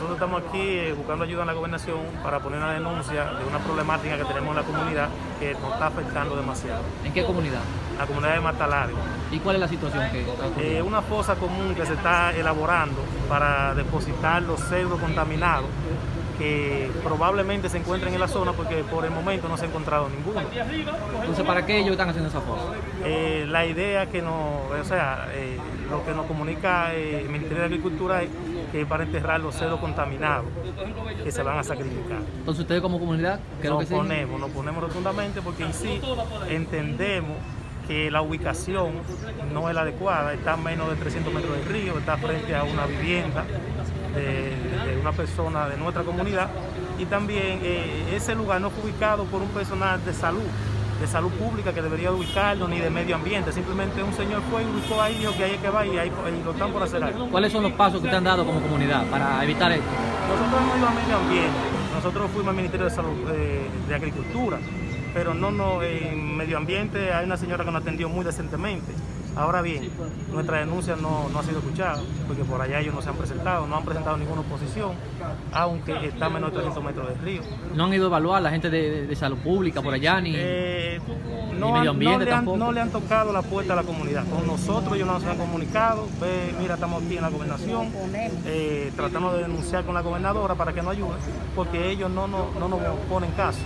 nosotros estamos aquí eh, buscando ayuda en la gobernación para poner una denuncia de una problemática que tenemos en la comunidad que nos está afectando demasiado. ¿En qué comunidad? La comunidad de Matalario. ¿Y cuál es la situación que está? Eh, una fosa común que se está elaborando para depositar los cerdos contaminados que probablemente se encuentren en la zona porque por el momento no se ha encontrado ninguno. Entonces, ¿para qué ellos están haciendo esa fosa? Eh, la idea que nos, o sea, eh, lo que nos comunica eh, el Ministerio de Agricultura es que es para enterrar los cerdos contaminados que se van a sacrificar. Entonces, ustedes como comunidad, ¿qué Nos que ponemos, nos ponemos rotundamente porque en sí entendemos que la ubicación no es la adecuada, está a menos de 300 metros del río, está frente a una vivienda de, de una persona de nuestra comunidad y también eh, ese lugar no fue ubicado por un personal de salud, de salud pública que debería ubicarlo, ni de medio ambiente, simplemente un señor fue y ubicó ahí, dijo que ahí es que va y ahí y lo están por hacer algo. ¿Cuáles son los pasos que te han dado como comunidad para evitar esto? Nosotros no íbamos a medio ambiente, nosotros fuimos al Ministerio de Salud eh, de Agricultura, pero no, no, en medio ambiente hay una señora que nos atendió muy decentemente. Ahora bien, nuestra denuncia no, no ha sido escuchada, porque por allá ellos no se han presentado, no han presentado ninguna oposición, aunque está a menos de 300 metros del río. ¿No han ido a evaluar la gente de, de- salud pública por allá ni...? Eh, Ni no, medio ambiente no le han, tampoco. no le han tocado la puerta a la comunidad. Con nosotros ellos no nos han comunicado. Mira, estamos aquí en la gobernación, eh, tratando de denunciar con la gobernadora para que nos ayude, porque ellos no, no, no nos ponen caso.